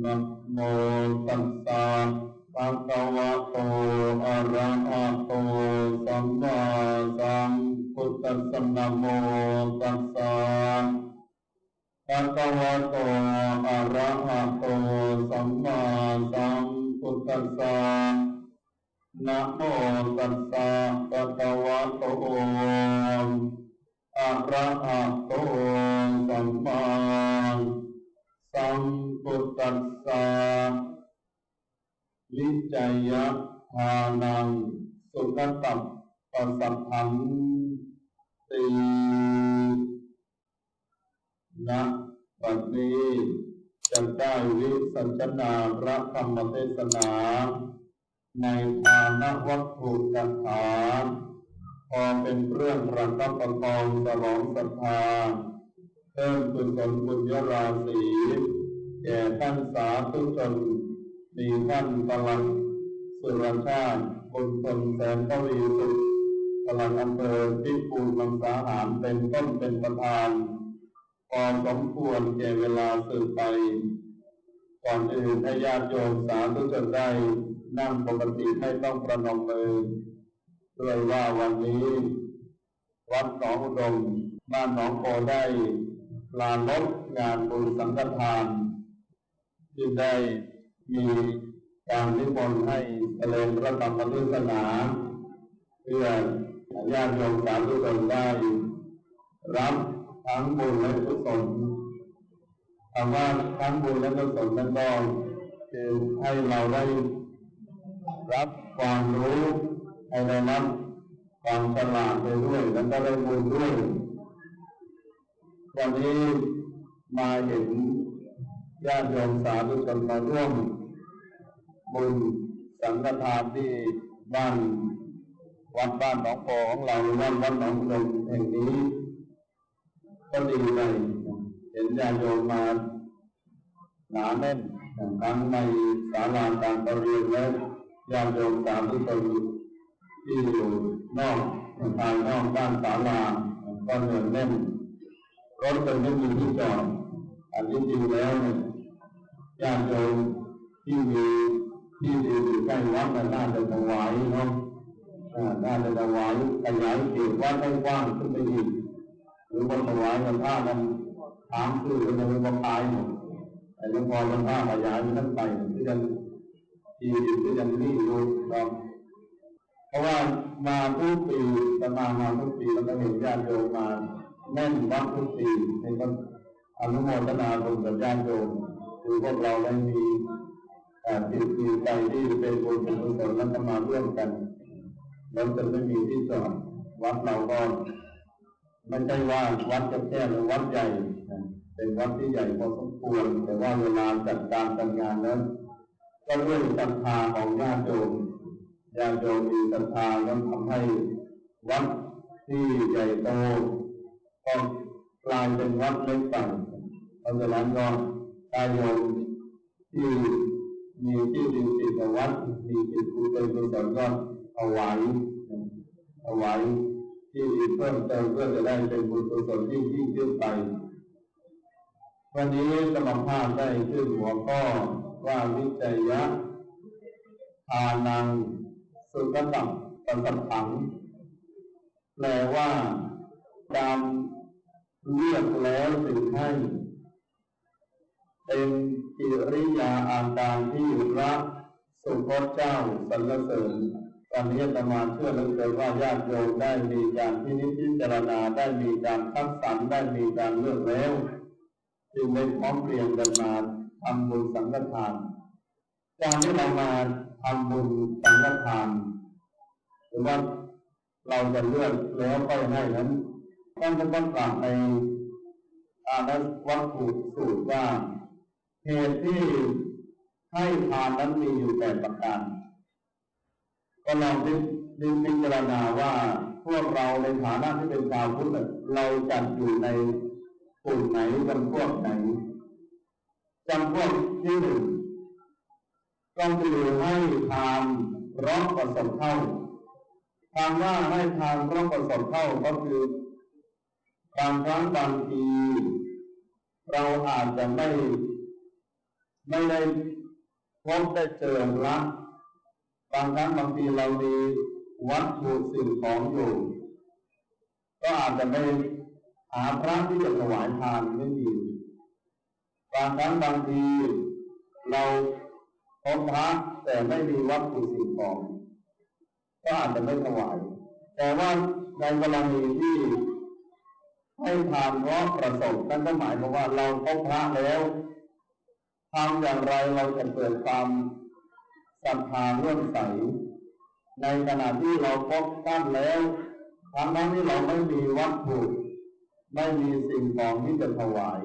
นะโมตัสสะภะคะวะโตอะระหะโตสัมมาสัมพุทธัสสะนะโมตัสสะภะคะวะโตอะระหะโตสัมมาสัมพุทธัสสะนะโมตัสสะภะคะวะโตอะระหะโตสัมมา สัมพุทธัสสะลิจยะทานัง สุขตัปปัสสัทธังตีนะบัดนี้จะได้วิสัชนาพระธรรมเทศนา ในฐานะวัตถุกถาพอเป็นเรื่องประคับประคองสลองศรัทธาเพิ่มกุศลบุญยราศี แก่ท่านสาธุชนมีท่านพลังสุรชาติบุญชนแสนทวีสุขพลังอำเภอพิปูลมังสาหารเป็นต้นเป็นประธานพอสมควรแก่เวลาสืบไป ก่อนอื่นให้ญาติโยมสาธุชนได้นั่งปกติไม่ต้องประนมมือด้วยว่าวันนี้วัดหนองอุดมบ้านหนองโพได้ลาลดงานบุญสังฆทาน ที่ได้มีการนิมนต์ให้เจริญพระธรรมเทศนาเพื่อญาติโยมสาธุชนได้รับทั้งบุญและกุศลคำว่าทั้งบุญและกุศลนั้นก็คือให้เราได้รับความรู้ให้ได้รับความฉลาดไปด้วยแล้วก็ได้บุญด้วยวันนี้มาเห็น ญาติโยมสาธุชนมาร่วมบุญสังฆทานที่บ้านวัดบ้านหนองโพของเราวัดวัดหนองลมแห่งนี้ ก็ดีเลยเห็นญาติโยมมาหนาแน่นทั้งในศาลาการประเรียนและญาติโยมสาธุชนที่อยู่นอกภายนอกด้านศาลาก็เหนือแน่นรถเป็นไม่มีที่จอดอันที่จริงแล้วเนี่ย ญาติโยมที่มีที่อยู่ใกล้วัดน่าจะถวายเนาะน่าจะถวายขยายเขตวัดให้กว้างขึ้นไปอีกหรือว่าถวายกันท่านั้นถามคือมันจะเป็นว่าตายหมดแต่ยังพอมันท่าขยายมันไปที่ยังที่ที่ยังนี่อยู่เนาะเพราะว่ามาทุกปีจะมามาทุกปีแล้วก็เห็นญาติโยมมาแน่นวัดทุกปีในก็อนุโมทนาบุญกับญาติโยม คือพวกเราได้มีจิตมีใจที่เป็นบุญเป็นกุศลแล้วก็มาร่วมกันแล้วจะไม่มีที่จอดวัดเราก็ไม่ใช่ว่าวัดจะแค่หรือวัดใหญ่เป็นวัดที่ใหญ่พอสมควร แต่ว่าเวลาจัดการจัดงานนั้นก็ด้วยศรัทธาของญาติโยมญาติโยมมีศรัทธาแล้วทำให้วัดที่ใหญ่โตก็กลายเป็นวัดเล็กไปเพราะฉะนั้นก็ ญาติโยมที่มีที่ดินติดวัดมีจิตกุศลกุศลก็เอาไว้เอาไว้ที่ดินเพิ่มเติมเพื่อจะได้เป็นบุญกุศลที่ยิ่งขึ้นไป วันนี้สมภาพได้ขึ้นหัวข้อว่าวิจัยยะทานังสุขตังปัสสัถัง แปลว่าการเรียกแล้วถึงให้ เป็นกิริยาอาการที่พรักสุพจน์เจ้าสรรเสริญตอนนี้ธรรมาเชื่อเลือเกินว่าญาติโยมได้มีการที่นิพิจารณาได้มีการคัดสรรได้มีการเลือกแล้วจึงได้พร้อมเพรียงกันมาทำบุญสังฆทานการที่เรามาทำบุญสังฆทานหรือว่าเราจะเลือกแล้วก็ให้นั้นต้องจะต้องกลับในอานัวัตถุสูตรว่า เหตุที่ให้ทานนั้นมีอยู่แปดประการ ก็ลองดิดิพิจารณาว่าพวกเราในฐานะที่เป็นชาวพุทธเราจัดอยู่ในกลุ่มไหนจำพวกไหนจำพวกที่หนึ่งก็คือให้ทานร้องประสบเท่าทางว่าให้ทานร้องประสบเท่าก็คือบางครั้งบางที เราอาจจะไม่ ไม่ได้พบได้เจอพระบางครั้งบางทีเรามีวัตถุสิ่งของอยู่ ก็อาจจะไม่หาพระที่จะถวายทานไม่มีบางครั้งบางทีเราพบพระแต่ไม่มีวัตถุสิ่งของก็อาจจะไม่ถวาย แต่ว่าในกรณีที่ให้ทานเพราะประสบนั่นก็หมายความว่าเราพบพระแล้ว ทำอย่างไรเราจะเกิดความศรัทธาเลื่อมใส ในขณะที่เราพบท่านแล้วทั้งนั้นที่เราไม่มีวัตถุไม่มีสิ่งของที่จะถวาย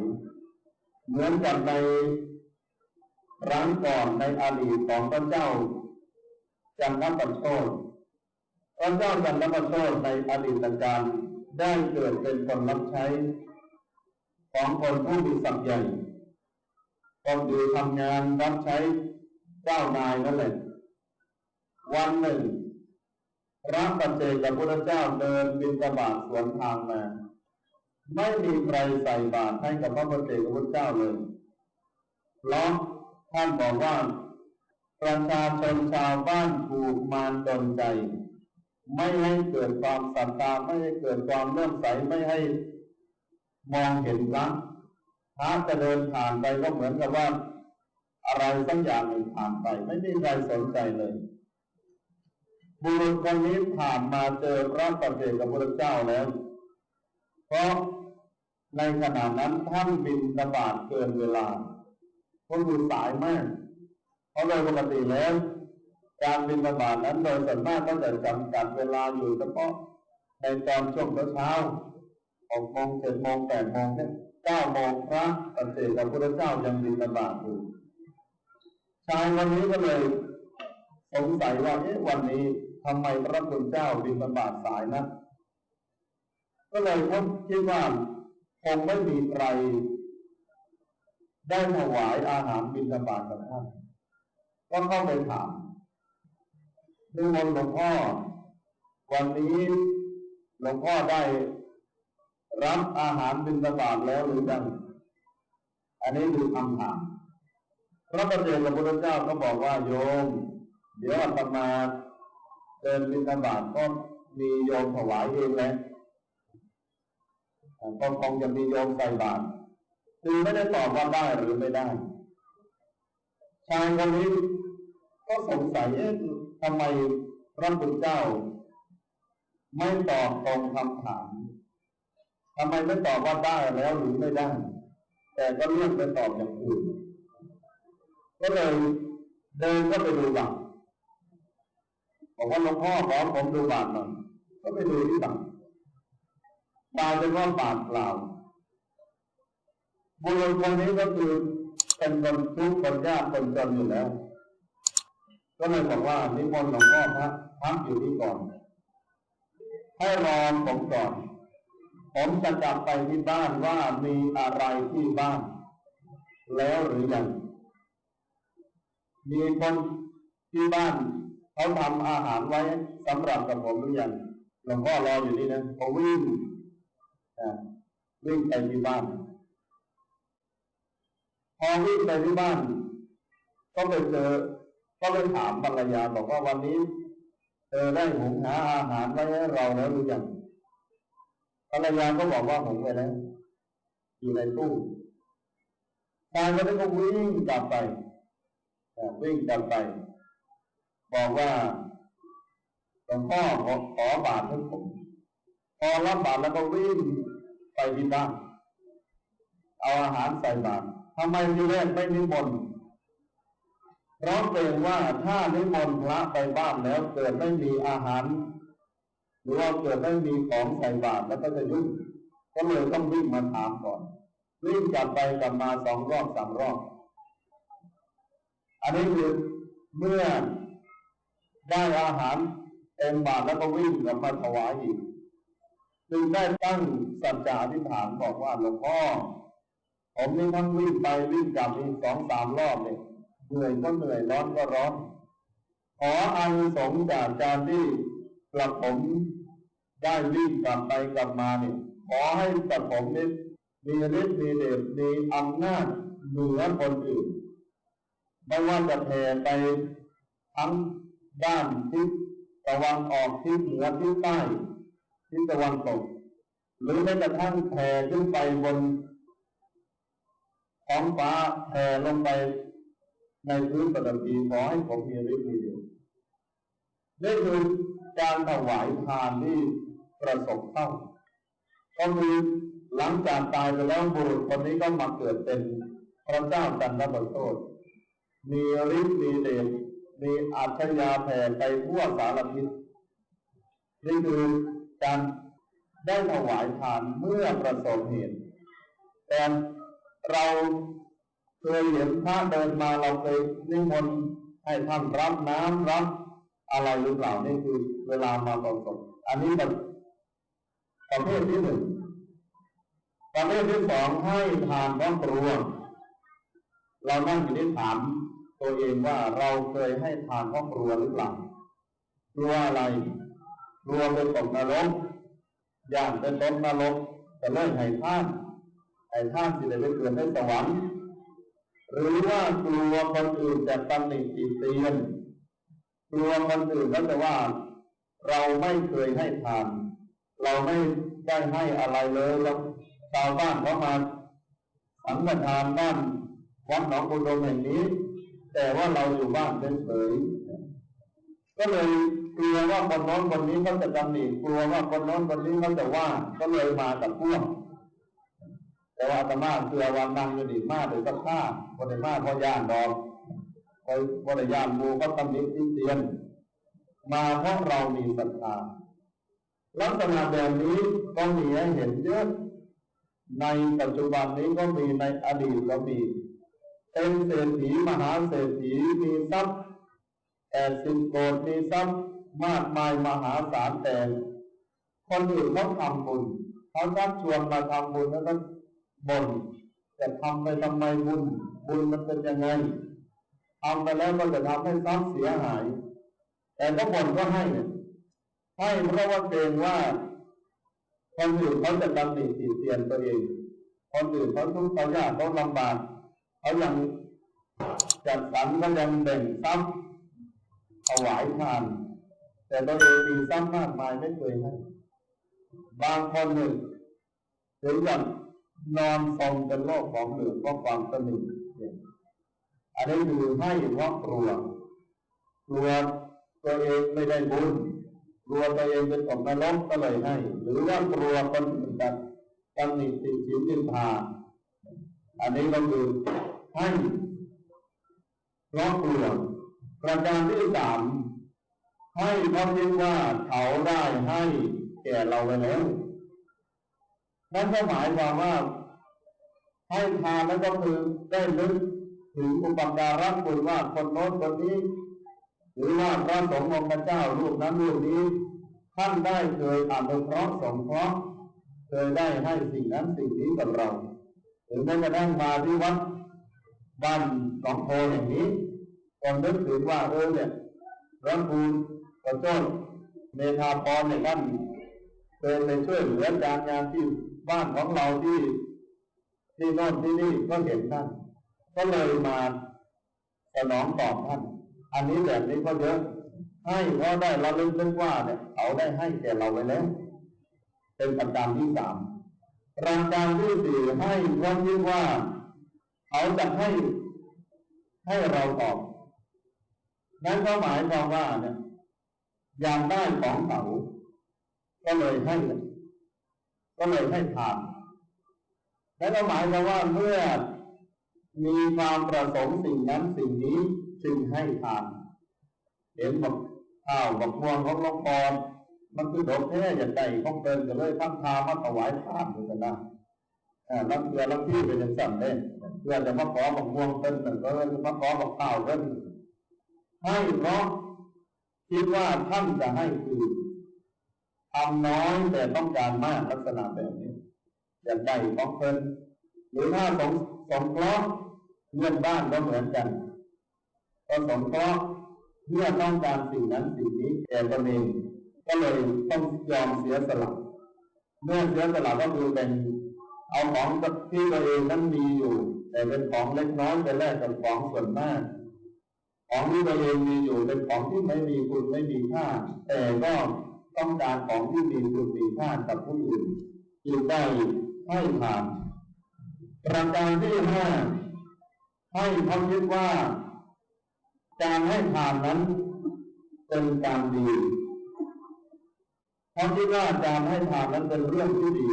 เหมือนกับในครั้งก่อนในอดีตของพระเจ้าจันทประโชดพระเจ้าจันทประโชดในอดีตการได้เกิดเป็นคนรับใช้ ของคนผู้มีศักดิ์ใหญ่ คนอยู่ทำงานรับใช้เจ้านายนั่นแหละวันหนึ่งพระปัจเจกพุทธเจ้าเดินบินตบาทสวนทางมาไม่มีใครใส่บาตรให้กับพระปัจเจกพุทธเจ้าเลยเพราะท่านบอกว่าประชาชนชาวบ้านถูกมารดนใจ ไม่ให้เกิดความศรัทธาไม่ให้เกิดความเลื่อมใสไม่ให้มองเห็นพระ พระจะเดินผ่านไปก็เหมือนกับว่า อะไรสักอย่างหนึ่งผ่านไป ไม่มีใครสนใจเลย บุรุษคนนี้ผ่านมาเจอพระปฏิเจกับพระเจ้าแล้ว เพราะในขณะนั้นท่านบินตบาทเกินเวลาเพราะคือสายมาก เพราะโดยปกติแล้ว การบินตบาทนั้นโดยส่วนมากก็จะจำกัดเวลาอยู่เฉพาะในตอนช่วงเช้าหกโมงเจ็ดโมงแปดโมงเนี่ย เก้าโมงพระปฏิเสธพระพุทธเจ้ายังบินบาตอยู่ชายวันนี้ก็เลยสงสัยว่าเอ๊ะวันนี้ทำไมพระคุณเจ้าบินบาตสายนะก็เลยพบคิดว่าคงไม่มีใครได้ถวายอาหารบินบาตกับท่านก็เข้าไปถามดูมนหลวงพ่อ วันนี้หลวงพ่อได้ รับอาหารบิณฑบาตแล้วหรือยัง อันนี้คือคำถาม พระประเจกับพระเจ้าก็บอกว่าโยม เดี๋ยวอาตมาเดินบิณฑบาตก็มีโยมถวายเองแหละก็คงจะมีโยมใส่บาตรคือไม่ได้ตอบว่าได้หรือไม่ได้ ชายคนนี้ก็สงสัยเอ๊ะทำไมพระพุทธเจ้า ไม่ตอบตรงคำถาม ทำไมไม่ตอบว่าได้แล้วหรือไม่ได้ แต่ก็เลือกไปตอบอย่างอื่น ก็เลยเดินก็ไปดูบัตรบอกว่าหลวงพ่อขอผมดูบาตรหน่อยก็ไปดูที่บัตรบาตรเป็นว่าบาตรเปล่าบุรุษคนนี้ก็คือเป็นคนทุกข์คนยากคนจนอยู่แล้ว ก็เลยบอกว่านิมนต์หลวงพ่อพระพักอยู่ที่ก่อน ให้รอผมก่อน ผมจะกลับไปที่บ้านว่ามีอะไรที่บ้าน แล้วหรือยังมีคนที่บ้านเขาทำอาหารไว้สำหรับกับผมหรือยังหลวงพ่อรออยู่นี่นะเขาวิ่งวิ่งไปที่บ้าน พอวิ่งไปที่บ้าน ก็ไปเจอก็ไปถามภรรยาบอกว่าวันนี้เธอได้หุงหาอาหารไว้ให้เราแล้วหรือยัง ภรรยาก็บอกว่าผมไปแล้วอยู่ในตู้ชายคนนั้นก็วิ่งกลับไปวิ่งกลับไป บอกว่าหลวงพ่อขอขอบาทให้ผมพอรับบาทแล้วก็วิ่งไปที่บ้านเอาอาหารใส่บาตรทำไมทีแรกไม่นิมนต์เพราะเกรงว่าถ้านิมนต์พระไปบ้านแล้วเกิดไม่มีอาหาร รือว่าเกิดไม่มีของใส่บาตรแล้วก็จะยุ่งก็เลยต้องวิ่งมาถามก่อนวิ่งกลับไปกลับมาสองรอบสามรอบ อันนี้คือเมื่อได้อาหารเต็มบาตรแล้วก็วิ่งกลับมาถวายอีกจึงได้ตั้งสัจจาธิษฐานบอกว่าหลวงพ่อผมนี่ทั้งวิ่งไปวิ่งกลับอีกสองสามรอบเลยเหนื่อยก็เหนื่อยร้อนก็ร้อน ขออานิสงส์จากการที่กระผม ได้วิ่งกลับไปกลับมาเนี่ยขอให้กระผมนี้มีฤทธิ์มีเดชมีอำนาจเหนือคนอื่น ไม่ว่าจะแผ่ไปทั้งด้านทิศตะวันออกทิศเหนือทิศใต้ทิศตะวันตก หรือแม้กระทั่งแผ่ขึ้นไปบนท้องฟ้าแผ่ลงไปในพื้นปฐพีขอให้ผมมีฤทธิ์มีเดช นี่คือการถวายทานที่ประสบเข้าก็คือหลังจากตายไปแล้วบุรุษคนนี้ก็มาเกิดเป็นพระเจ้าจันทประโชดมีฤทธิ์มีเดชมีอัจฉริยะแผ่ไปทั่วสารทิศนี่คือการได้ถวายทานเมื่อประสบเหตุแต่เราเคยเห็นพระเดินมาเราเคยนิมนต์ให้ท่านรับน้ำรับ อะไรหรือเปล่านี่คือเวลามาประสบอันนี้แบบประเภทที่หนึ่งประเภทที่สองให้ทานครอบครัวเรานั่งอยู่ที่ถามตัวเองว่าเราเคยให้ทานครอบครัวหรือเปล่ากลัวอะไรกลัวเป็นตกนรกย่างเป็นต้นนรกจะเลิกให้ท่านให้ท่านสิได้ไปเกิดในสวรรค์หรือว่ากลัวคนอื่นจะตำหนิติเตียน กลัวคนอื่นแล้วแต่ว่า เราไม่เคยให้ทาน เราไม่ได้ให้อะไรเลยแล้วชาวบ้านเขามาสังฆทานบ้านวัดหนองบุดมแห่งนี้ แต่ว่าเราอยู่บ้านเฉยก็เลยกลัวว่าคนน้นคนนี้เขาจะตำหนิกลัวว่าคนน้นคนนี้เขาจะว่าก็เลยมากับพวกแต่ว่าอาตมาเสือวันนั่งอยู่ดีมากเลยสักข้าคนในมากเพราย่านดอก คอยบริยานมูก็ตำหนิที่เตียน มาเพราะเรามีศรัทธาลักษณะแบบนี้ก็มีให้เห็นเยอะในปัจจุบันนี้ก็มีในอดีตก็มีเป็นเศรษฐีมหาเศรษฐีมีทรัพย์แปดสิบโกดมีทรัพย์มากมายมหาศาลแต่คนอื่นเขาทำบุญเขาชักชวนมาทำบุญแล้วก็บ่นจะทำไปทำไมบุญ บุญมันเป็นยังไง ทำไปแล้วก็จะทำให้ทรัพย์เสียหาย แต่ก็บ่นก็ให้ให้เพราะว่าเกรงว่าคนอื่นเขาจะดำหนิติเตียนตัวเองคนอื่นเขาทุกข์เขายากเขาลำบากเขายังจัดสรรก็ยังแบ่งทรัพย์ถวายทาน แต่ตัวเองมีทรัพย์มากมายไม่เคยให้บางคนหนึ่งถึงกับนอนทรงเป็นโรคของเหลืองเพราะความสนิท อันนี้คือให้เพราะกลัวกลัวตัวเองไม่ได้บุญกลัวตัวเองเป็นตกนรกก็เลยให้ หรือว่ากลัวคนอื่นจะตำหนิติชินนินทาอันนี้ก็คือให้เพราะกลัวประการที่สามให้เพราะคิดว่าเขาได้ให้แก่เราไปแล้วนั่นก็หมายความว่าให้ทานแล้วก็คือได้ลึก ถึงอุปการะคุณว่าคนโน้นคนนี้ หรือว่าพระสงฆ์องค์เจ้ารูปนั้นรูปนี้ ท่านได้เคยอนุเคราะห์สงเคราะห์เคยได้ให้สิ่งนั้นสิ่งนี้กับเรา ถึงแม้กระทั่งมาที่วัดบ้านสองโพอย่างนี้ก็นึกถึงว่าเออเนี่ยรังคูกระโจนเมธาพรเนี่ยท่านเคยไปช่วยเหลือการงานที่บ้านของเราที่ที่โน่นที่นี่ก็เห็นท่าน ก็เลยมาสนองตอบท่าน อันนี้แบบนี้ก็เยอะ ให้เพราะได้ระลึกนึกว่าเนี่ยเขาได้ให้แก่เราไว้แล้ว เป็นประการที่สามประการที่สี่ให้เพราะคิดว่า เขาจะให้ให้เราตอบ นั่นก็หมายความว่าเนี่ยอยากได้ของเขา ก็เลยให้ ก็เลยให้ทานและก็หมายความว่าเมื่อ มีความประสงค์สิ่งนั้นสิ่งนี้จึงให้ทานเห็นบอกข้าวบอกม่วงของหลวงพ่อมันคือดอกแท้อย่างใดของเตินก็เลยทำทามาถวายทานเหมือนกันนะอ่าลังเกือลังที่เป็นอย่างสั่นเลยเพื่อจะมาขอบอกม่วงเตินหนึ่ก็เลยมาขอบอกข้าวเตินให้เพราะคิดว่าท่านจะให้คือทำน้อยแต่ต้องการมากลักษณะแบบนี้อย่างใดของเพิ่นหรือถ้าสงสงเคราะห์ เพื่อนบ้านก็เหมือนกันก็สงเคราะห์เพื่อต้องการสิ่งนั้นสิ่งนี้แก่ตนเองก็เลยต้องยอมเสียสละเมื่อเสียสละก็คือเป็นเอาของที่ตัวเองนั้นมีอยู่ แต่เป็นของเล็กน้อยไปแลกกับของส่วนมาก ของที่ตัวเองมีอยู่เป็นของที่ไม่มีคุณไม่มีค่า แต่ก็ต้องการของที่มีคุณมีค่ากับผู้อื่นจึงได้ให้ทานประการที่ห้า ให้เขาคิดว่า การให้ทานนั้นเป็นการดีเขาคิดว่าการให้ทานนั้นเป็นเรื่องที่ดี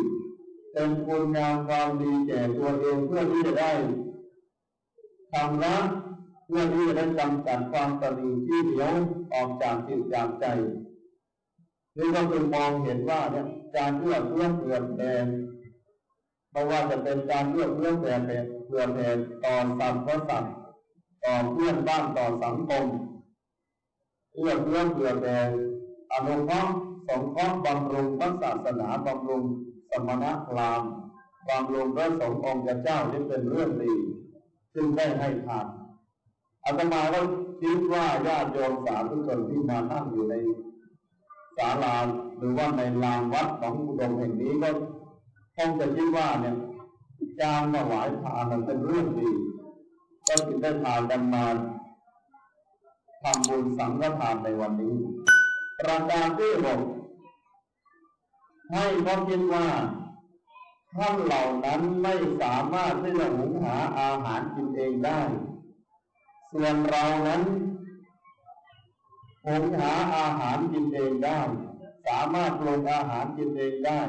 เป็นคุณงามความดีแก่ตัวเองเพื่อที่จะได้ทำละเพื่อที่จะได้กำจัดความตนีที่เหนียวออกจากจิตจากใจนี่ก็คือมองเห็นว่าเนี่ยการเอื้อเฟื้อเผื่อแผ่ไม่ว่าจะเป็นการเอื้อเฟื้อเผื่อแผ่เผื่อแผ่ต่อสัตว์ก็สัตว์ต่อเพื่อนบ้านต่อสังคมเอื้อเฟื้อเผื่อแผ่อนุเคราะห์สงเคราะห์บำรุงพระศาสนาบำรุงสมณพราหมณ์บำรุงพระสงฆ์องค์เจ้านี่เป็นเรื่องดีจึงได้ให้ทานอาตมาก็คิดว่าญาติโยมสาธุชนที่มานั่งอยู่ในศาลาหรือว่าในลานวัดของอุดมแห่งนี้ก็คงจะคิดว่าเนี่ย การถวายทานมันเป็นเรื่องดีก็จึงได้ทานกันมาทำบุญสังฆทานในวันนี้ประการที่หกให้เขาคิดว่าท่านเหล่านั้นไม่สามารถที่จะหุงหาอาหารกินเองได้ ส่วนเรานั้นหุงหาอาหารกินเองได้ สามารถปรุงอาหารกินเองได้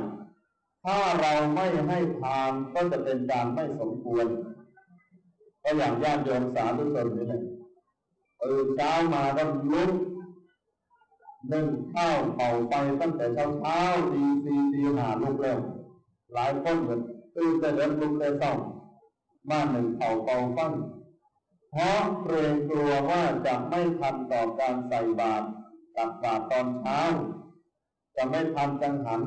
ถ้าเราไม่ให้ทานก็จะเป็นการไม่สมควรก็อย่างญาติโยมสาธุชนนี่แหละตื่นเช้ามาก็ลุกนึ่งข้าวเป่าไปตั้งแต่เช้าเช้าตีสี่ตีหาลุกแล้วหลายคนเหมือนตื่นแต่เดินลุกแต่เช้ามาหนึ่งเป่าเป่าฟันเพราะเกรงกลัวว่าจะไม่ทันต่อการใส่บาตรตักบาตรตอนเช้า จะไม่ทันจังหัน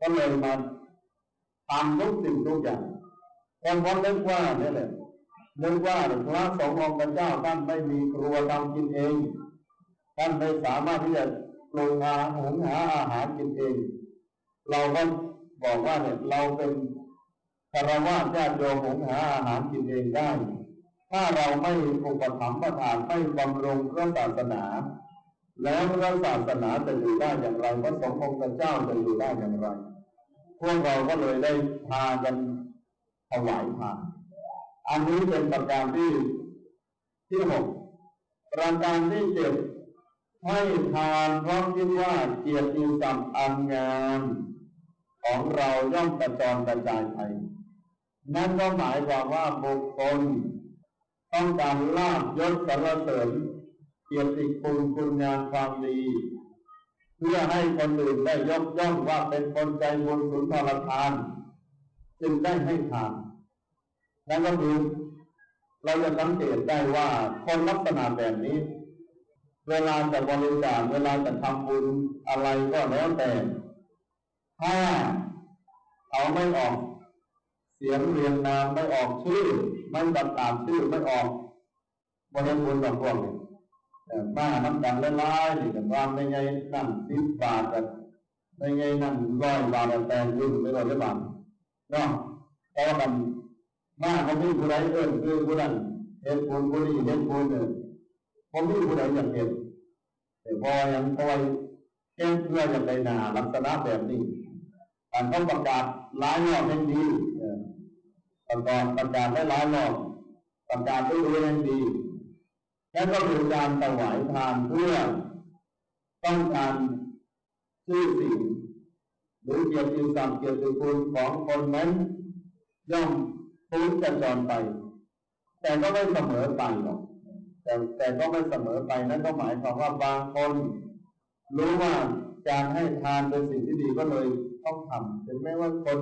ก็เลยมาทำทุกสิ่งทุกอย่างแต่พอนึกว่าเนี่ยแหละนึกว่าพระสงฆ์องค์เจ้าท่านไม่มีครัวทำกินเอง ท่านไม่สามารถที่จะปรุงอาหารหุงหาอาหารกินเอง เราก็บอกว่าเนี่ยเราเป็นคารวะญาติโยมหุงหาอาหารกินเองได้ ถ้าเราไม่อุปถัมภ์ประทานไม่บำรุงพระศาสนา แล้วพระศาสนาจะอยู่ได้อย่างไรพระสงฆ์องค์เจ้าจะอยู่ได้อย่างไร พวกเราก็เลยได้พากันถวายทานอันนี้เป็นประการที่ที่หกประการที่เจ็ดให้ทานเพราะคิดว่าเกียรติศัพท์อันงามของเราย่อมกระจรกระจายไปนั่นก็หมายความว่าบุคคลต้องการลาบยศสรรเสริญเกียรติคุณคุณงามความดี เพื่อให้คนอื่นได้ยกย่องว่าเป็นคนใจบุญสุนทรทาน จึงได้ให้ทานนั่นก็คือเราจะสังเกตได้ว่าคนลักษณะแบบนี้ เวลาจะบริจาคเวลาจะทำบุญอะไรก็แล้วแต่ถ้าเขาไม่ออก เสียงเรียงนามไม่ออกชื่อ ไม่ประกาศชื่อไม่ออกบริบุญกับพวกนี้ มาน้ำกันละลายนี่กันว่าไม่ไงนั่นสิบบาทกันไม่ไงนั่นร้อยบาทแต่ยืนไม่ร้อยบาทเนาะเพราะมันมาเขาไม่ผู้ใดเอิ้นคือผู้นั้นเห็นบุญผู้นี้เห็นบุญเนี่ยผมไม่ผู้ใดอยากเห็นแต่พอยังคอยแก้เพื่ออย่างไรนาลักษณะแบบนี้การต้องประกาศหลายรอบให้ดีประกาศประกาศได้หลายรอบประกาศได้รู้ให้ดี นั่นก็คือการถวายทานเพื่อต้องการชื่อเสียงหรือเกียรติศักดิ์เกียรติคุณของคนนั้นย่อมฟื้นจะจรไป แต่ก็ไม่เสมอไปหรอกแต่แต่ก็ไม่เสมอไปนั่นก็หมายความว่าบางคน รู้ว่าการให้ทานเป็นสิ่งที่ดีก็เลยต้องทำถึงแม้ว่าคน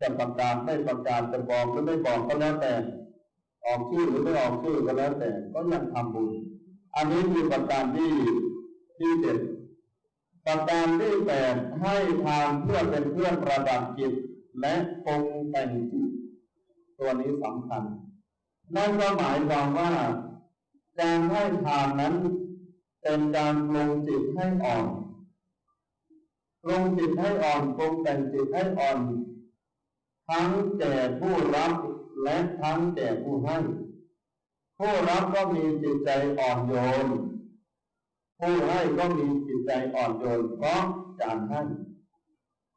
จะประกาศไม่ประกาศจะบอกหรือไม่บอกก็แล้วแต่ ออกชื่อหรือไม่ออกชื่อก็แล้วแต่ก็ยังทำบุญ อันนี้คือประการที่ที่เจ็ดประการที่แปดให้ทานเพื่อเป็นเพื่อนประดับจิตและปงแต่งจิตตัวนี้สำคัญ นั่นก็หมายความว่าการให้ทานนั้นเป็นการปรงจิตให้อ่อนปรงจิตให้อ่อนปรงแต่งจิตให้อ่อน ทั้งแก่ผู้รับ และทั้งแก่ผู้ให้ ผู้รับก็มีจิตใจอ่อนโยน ผู้ให้ก็มีจิตใจอ่อนโยนเพราะการให้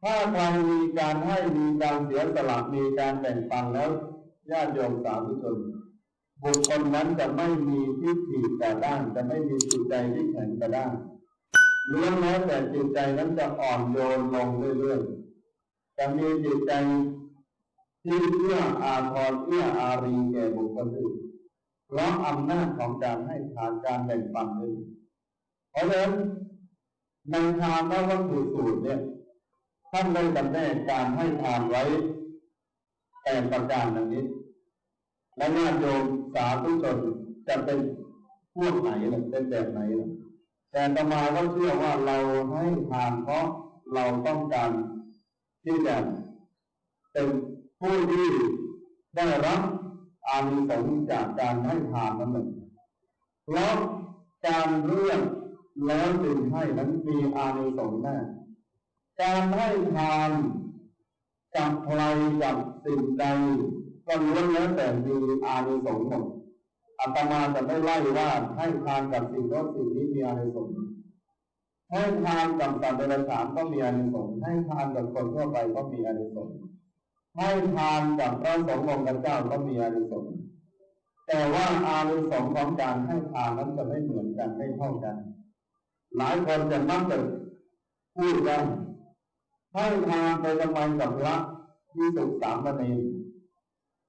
ถ้าใครมีการให้มีการเสียสละมีการแบ่งปันแล้วญาติโยมสาธุชนบุคคลนั้นจะไม่มีทิฏฐิแต่ด้านจะไม่มีจิตใจที่แข็งกระด้างล้วนแล้วแต่จิตใจนั้นจะอ่อนโยนลงเรื่อยๆจะมีจิตใจ ที่เอื้ออาทรเอื้ออารีแก่บุคคลอื่นเพราะอำนาจของการให้ทานการแบ่งปันนี่เพราะฉะนั้นในทานและวัตถุสูตรเนี่ยท่านได้จำแนกการให้ทานไว้แปดประการดังนี้ และญาติโยมสาธุชนจะเป็นพวกไหนล่ะเป็นแบบไหนล่ะแต่ตมาก็เชื่อว่าเราให้ทานเพราะเราต้องการที่จะเป็น ผู้ที่ได้รับอานิสงส์จากการให้ทานนั้นเองเพราะการเลือกแล้วจึงให้นั้นมีอานิสงส์แน่การให้ทานกับใครกับสิ่งใดก็ล้วนแล้วแต่มีอานิสงส์หมดอาตมาจะไม่ไล่ว่าให้ทานกับสิ่งโน้นสิ่งนี้มีอานิสงส์ให้ทานกับสัตว์เดรัจฉานก็มีอานิสงส์ให้ทานกับคนทั่วไปก็มีอานิสงส์ ให้ทานกับพระสงฆ์องค์เจ้าก็มีอานิสงส์แต่ว่าอานิสงส์ของการให้ทานนั้นจะไม่เหมือนกันไม่เท่ากัน หลายคนจะมักจะพูดกันให้ทานไปทำไมกับพระที่สุขสามเณร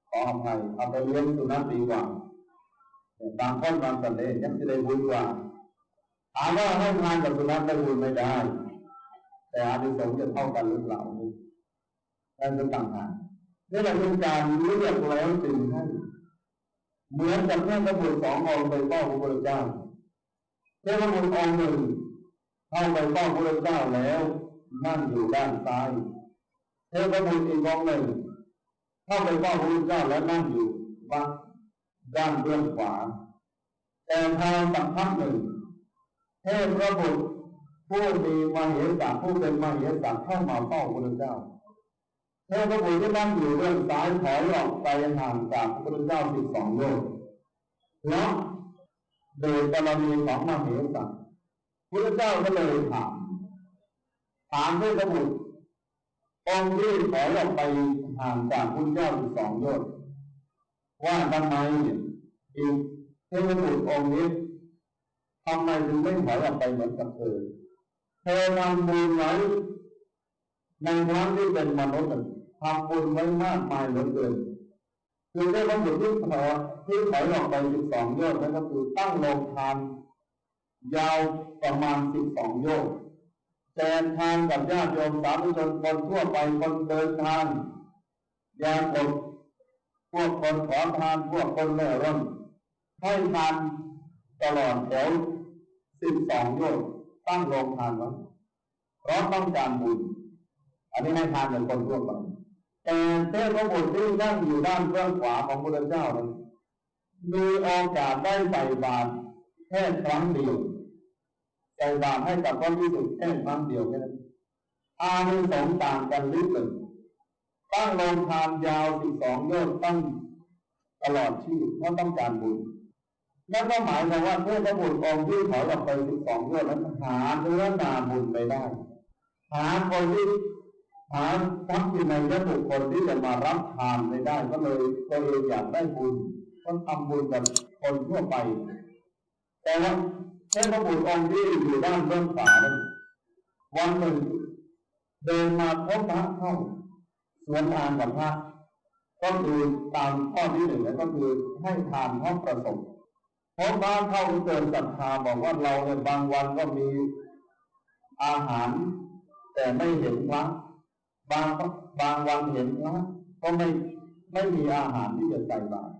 ขออภัยเอาไปเลี้ยงสุนัขดีกว่าบางคนบางสันเดชยังจะได้บุญกว่าถามว่าให้ทานกับสุนัขได้บุญไม่ได้ แต่อานิสงส์จะเท่ากันหรือเปล่า นั่นเป็นต่างหากนี่แหละเป็นการเลือกแล้วจึงให้เหมือนกับเพื่อนพระบุตรสององค์ไปเฝ้าพระพุทธเจ้าเทพระบุตรองค์หนึ่งเข้าไปเฝ้าพระพุทธเจ้าแล้วนั่งอยู่ด้านซ้ายเทพบุตรอีกองค์หนึ่งเข้าไปเฝ้าพระพุทธเจ้าแล้วนั่งอยู่บ้านด้านเบื้องขวา แต่ทางสักพักหนึ่งเทพพระบุตรผู้มีมาเหสักผู้เป็นมาเหสักเข้ามาเฝ้าพระพุทธเจ้า เทพบุตรที่นั่งอยู่เบื้องซ้ายถอยออกไปห่างจากพระพุทธเจ้าสิบสองโยชน์เพราะโดยบารมีของมาเหสักพระเจ้าก็เลยถามถามเทพบุตรองค์ที่ถอยออกไปห่างจากพระพุทธเจ้าสิบสองโยชน์ว่าทำไมอีกเทพบุตรองค์นี้ทำไมถึงไม่ถอยออกไปเหมือนกับเธอเธอทำบุญไว้ในครั้งที่เป็นมนุษย์ ทำบุญไว้มากมายเหลือเกินคือได้บรรลุที่ถอที่ถอยออกไปสิบสองโยชน์นั่นก็คือตั้งโรงทานยาวประมาณสิบสองโยชน์แทนทานกับญาติโยมสาธุชนคนทั่วไปคนเดินทางยาคนพวกคนขอทานพวกคนเล่ร่อนให้ทานตลอดแถวสิบสองโยชน์ตั้งโรงทานไว้เพราะต้องการบุญอันนี้ให้ทานเหมือนคนทั่วไป แต่เทพบุตรที่นั่งอยู่ด้านเบื้องขวาของพระเจ้านั้นมีโอกาสได้ใส่บาตรแค่ครั้งเดียวใส่บาตรให้กับพระพิสุทธิ์แค่ครั้งเดียวแค่นั้นอานิสงส์ต่างกันลิบเลยตั้งโรงทานยาวสิบสองยอดตั้งตลอดชีพเพราะต้องการบุญนั่นก็หมายความว่าเทพบุตรองค์ที่ถอยออกไปสิบสองยอดนั้นหาเนื้อนาบุญไม่ได้ หาคนที่ หาทรัพย์สินในยบุคคลที่จะมารับทานไม่ได้ก็เลยตัวเองอยากได้บุญก็ทำบุญกับคนทั่วไป แต่ว่าเทพบุตรองค์ที่อยู่ด้านเบื้องขวาวันหนึ่งเดินมาพบพระเข้าสวนทานกับพระก็คือตามข้อที่หนึ่งก็คือให้ทานเพราะประสงค์เพราะบ้านเข้าเกินศรัทธาบอกว่าเราในบางวันก็มีอาหาร แต่ไม่เห็นพระ บางบางวันเห็นพระก็ไม่ไม่มีอาหารที่จะใส่บาตร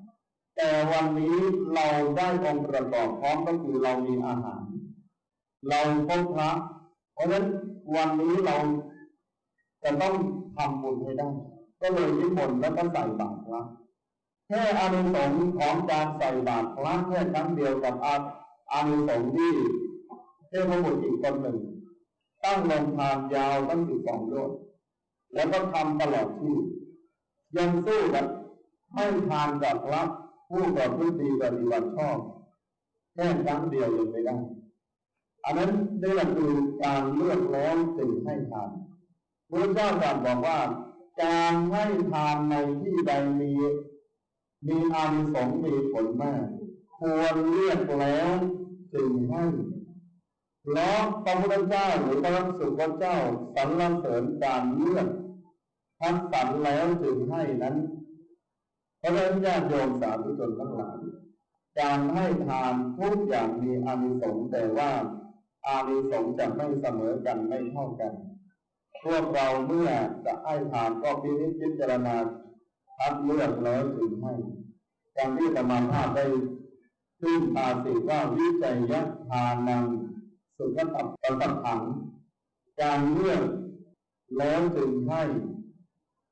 แต่วันนี้เราได้องค์ประกอบพร้อมก็คือเรามีอาหาร เราพบพระเพราะฉะนั้นวันนี้เราจะต้องทำบุญให้ได้ ก็เลยนิมนต์แล้วก็ใส่บาตรพระแค่อานิสงส์ของการใส่บาตรพระแค่ครั้งเดียวกับอาอานิสงส์ที่เทพบุตรอีกคนหนึ่ง ตั้งลงทานยาวตั้งสิบสองโยชน์ แล้วก็ทำตลอดชีพยังสู้กับให้ทานกับระผผู้ประพฤติดีปฏิบัติชอบแค่ครั้งเดียวยังไม่ได้ อันนั้นได้หลักคือการเลือกแล้วจึงให้ทานพระเจ้าตรัสบอกว่า การให้ทานในที่ใดมีมีอานิสงส์มีผลมาก ควรเลือกแล้วจึงให้เพราะพระพุทธเจ้าหรือพระสุคเจ้าสรรเสริญการเลือก ทัดสรรแล้วจึงให้นั้น เพราะฉะนั้นญาติโยมสาธุชนทั้งหลายการให้ทานทุกอย่างมีอานิสงส์แต่ว่าอานิสงส์จะไม่เสมอกันไม่เท่ากัน พวกเราเมื่อจะให้ทานก็พินิจพิจารณาคัดเลือกแล้วถึงให้การที่ธรรมาภาพได้ขึ้นตาสิว่าวิจัยยัทานังสุขตับประสัถังการเลือกแล้วจึงให้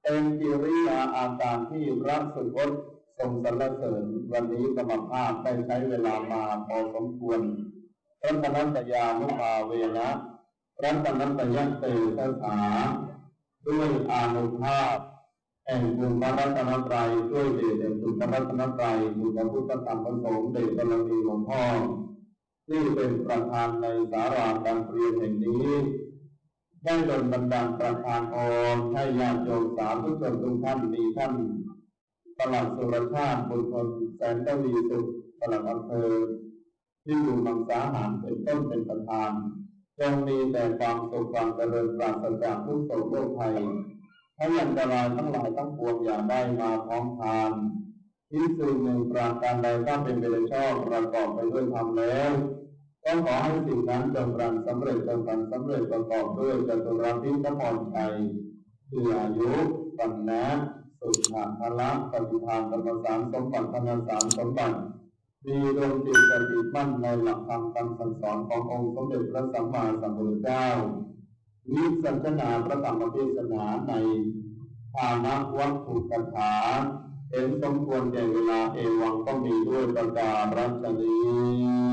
เป็นกิริยาอาการที่รักสุกตทรงสรรเสริญวันนี้กรรมภาพได้ใช้เวลามาพอสมควรรัตนัตยานุภาเวนะรัตนัตยเตสถาด้วยอานุภาพแห่งคุณพระรัตนตรัยด้วยเดชแห่งคุณพระรัตนตรัยคุณพระพุทธธรรมประสงค์เดชบารมีหลวงพ่อที่เป็นประธานในสาราการเรียนแห่งนี้ ได้โดนบันดาลประธานอรให้ญาติโยมสาธุกชนทุกท่านมีท่านปลัดสุรชาติบุญคนแสนทวีสุขปลัดอำเภอที่อยู่มังสาหารเป็นต้นเป็นประธานจงมีแต่ความสุขความเจริญปราศจากทุกโศกโรคภัยให้อันตรายทั้งหลายทั้งปวงอย่าได้มาพร้อมทานที่สิ่งหนึ่งปราการใดถ้าเป็นไปโดยชอบประกอบไปด้วยธรรมแล้ว ก็ขอให้สิ่งนั้นจงรันสำเร็จจงรันสำเร็จประกอบด้วยจตุรพิธพรชัยคืออายุปัญนะสุขะพละปฏิภาณธรรมสารสมบัติธรรมสารสมบัติมีดวงจิตสติมั่นในหลักธรรมคำสั่งสอนขององค์สมเด็จพระสัมมาสัมพุทธเจ้าวิสัชนาพระธรรมเทศนาในฐานะวัตถุกถาเห็นสมควรแก่เวลาเอวังก็มีด้วยประกาศรัชนี